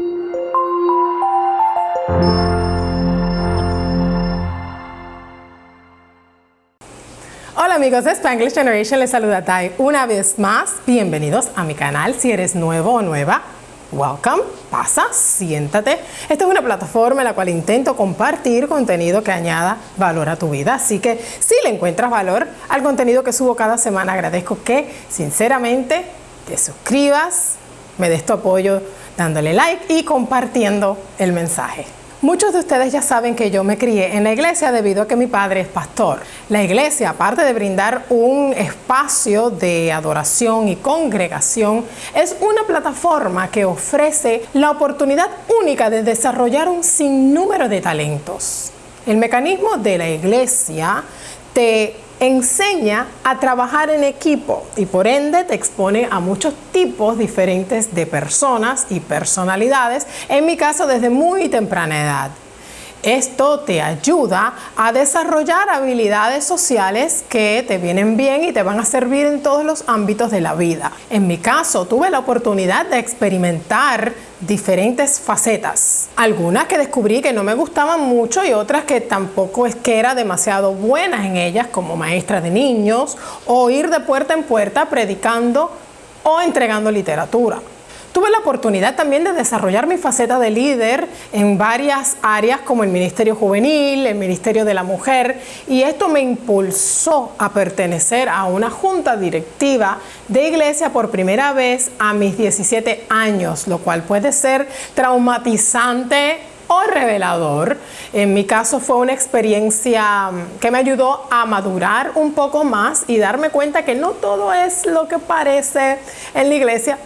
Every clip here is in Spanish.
Hola amigos de Spanglish Generation, les saluda Tai una vez más. Bienvenidos a mi canal. Si eres nuevo o nueva, welcome, pasa, siéntate. Esta es una plataforma en la cual intento compartir contenido que añada valor a tu vida. Así que si le encuentras valor al contenido que subo cada semana, agradezco que sinceramente te suscribas, me des tu apoyo dándole like y compartiendo el mensaje. Muchos de ustedes ya saben que yo me crié en la iglesia debido a que mi padre es pastor. La iglesia, aparte de brindar un espacio de adoración y congregación, es una plataforma que ofrece la oportunidad única de desarrollar un sinnúmero de talentos. El mecanismo de la iglesia te enseña a trabajar en equipo y por ende te expone a muchos tipos diferentes de personas y personalidades, en mi caso desde muy temprana edad. Esto te ayuda a desarrollar habilidades sociales que te vienen bien y te van a servir en todos los ámbitos de la vida. En mi caso, tuve la oportunidad de experimentar diferentes facetas. Algunas que descubrí que no me gustaban mucho y otras que tampoco es que era demasiado buenas en ellas, como maestra de niños o ir de puerta en puerta predicando o entregando literatura. Tuve la oportunidad también de desarrollar mi faceta de líder en varias áreas como el Ministerio Juvenil, el Ministerio de la Mujer y esto me impulsó a pertenecer a una junta directiva de iglesia por primera vez a mis 17 años, lo cual puede ser traumatizante o revelador. En mi caso fue una experiencia que me ayudó a madurar un poco más y darme cuenta que no todo es lo que parece en la iglesia,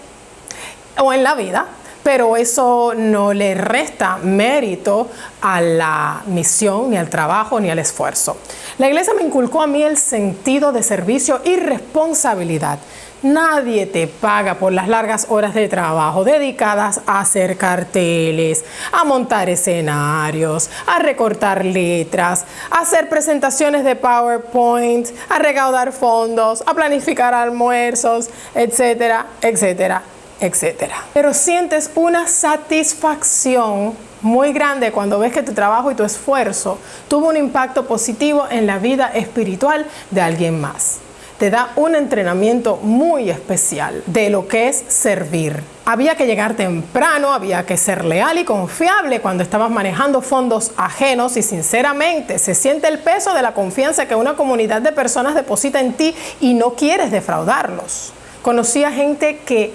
o en la vida, pero eso no le resta mérito a la misión, ni al trabajo, ni al esfuerzo. La iglesia me inculcó a mí el sentido de servicio y responsabilidad. Nadie te paga por las largas horas de trabajo dedicadas a hacer carteles, a montar escenarios, a recortar letras, a hacer presentaciones de PowerPoint, a recaudar fondos, a planificar almuerzos, etcétera, etcétera, etcétera. Pero sientes una satisfacción muy grande cuando ves que tu trabajo y tu esfuerzo tuvo un impacto positivo en la vida espiritual de alguien más. Te da un entrenamiento muy especial de lo que es servir. Había que llegar temprano, había que ser leal y confiable cuando estabas manejando fondos ajenos y sinceramente se siente el peso de la confianza que una comunidad de personas deposita en ti y no quieres defraudarlos. Conocí a gente que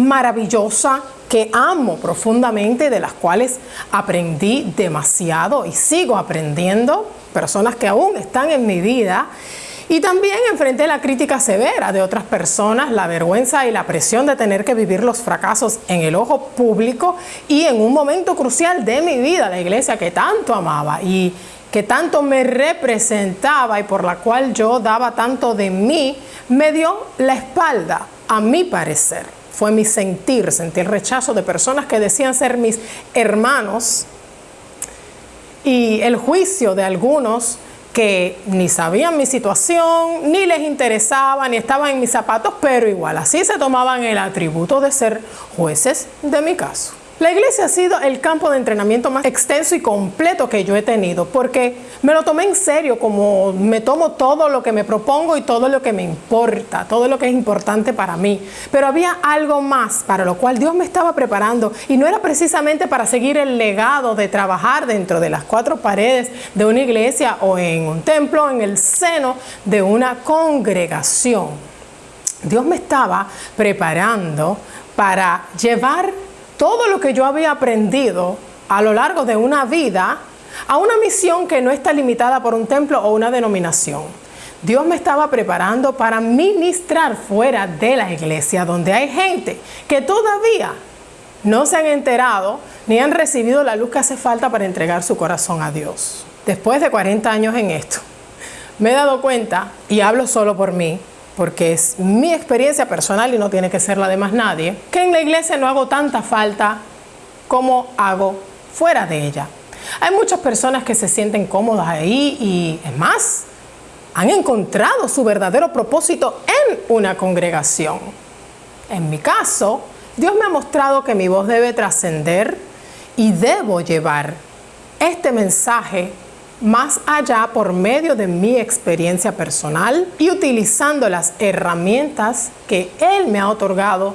maravillosa que amo profundamente, de las cuales aprendí demasiado y sigo aprendiendo, personas que aún están en mi vida. Y también enfrenté la crítica severa de otras personas, la vergüenza y la presión de tener que vivir los fracasos en el ojo público y en un momento crucial de mi vida, la iglesia que tanto amaba y que tanto me representaba y por la cual yo daba tanto de mí, me dio la espalda, a mi parecer fue mi sentir, sentí el rechazo de personas que decían ser mis hermanos y el juicio de algunos que ni sabían mi situación, ni les interesaba, ni estaban en mis zapatos, pero igual así se tomaban el atributo de ser jueces de mi caso. La iglesia ha sido el campo de entrenamiento más extenso y completo que yo he tenido porque me lo tomé en serio como me tomo todo lo que me propongo y todo lo que me importa, todo lo que es importante para mí. Pero había algo más para lo cual Dios me estaba preparando y no era precisamente para seguir el legado de trabajar dentro de las cuatro paredes de una iglesia o en un templo, en el seno de una congregación. Dios me estaba preparando para llevar todo lo que yo había aprendido a lo largo de una vida a una misión que no está limitada por un templo o una denominación. Dios me estaba preparando para ministrar fuera de la iglesia, donde hay gente que todavía no se han enterado ni han recibido la luz que hace falta para entregar su corazón a Dios. Después de 40 años en esto, me he dado cuenta, y hablo solo por mí, porque es mi experiencia personal y no tiene que ser la de más nadie, que en la iglesia no hago tanta falta como hago fuera de ella. Hay muchas personas que se sienten cómodas ahí y es más, han encontrado su verdadero propósito en una congregación. En mi caso, Dios me ha mostrado que mi voz debe trascender y debo llevar este mensaje más allá por medio de mi experiencia personal y utilizando las herramientas que Él me ha otorgado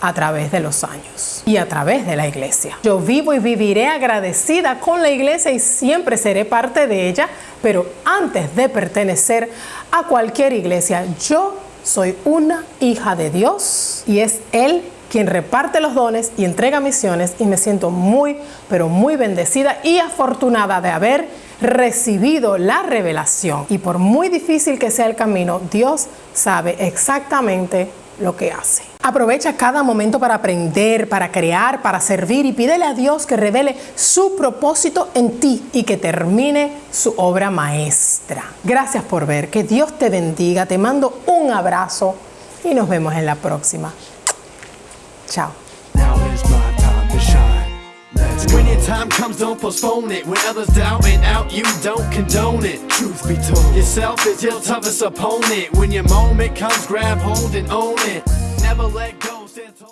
a través de los años y a través de la iglesia. Yo vivo y viviré agradecida con la iglesia y siempre seré parte de ella, pero antes de pertenecer a cualquier iglesia, yo soy una hija de Dios y es Él quien reparte los dones y entrega misiones y me siento muy, pero muy bendecida y afortunada de haber recibido la revelación. Y por muy difícil que sea el camino, Dios sabe exactamente lo que hace. Aprovecha cada momento para aprender, para crear, para servir y pídele a Dios que revele su propósito en ti y que termine su obra maestra. Gracias por ver, que Dios te bendiga, te mando un abrazo y nos vemos en la próxima. Chao. When your time comes, don't postpone it. When others doubt and out, you don't condone it. Truth be told, yourself is your toughest opponent. When your moment comes, grab hold and own it. Never let go.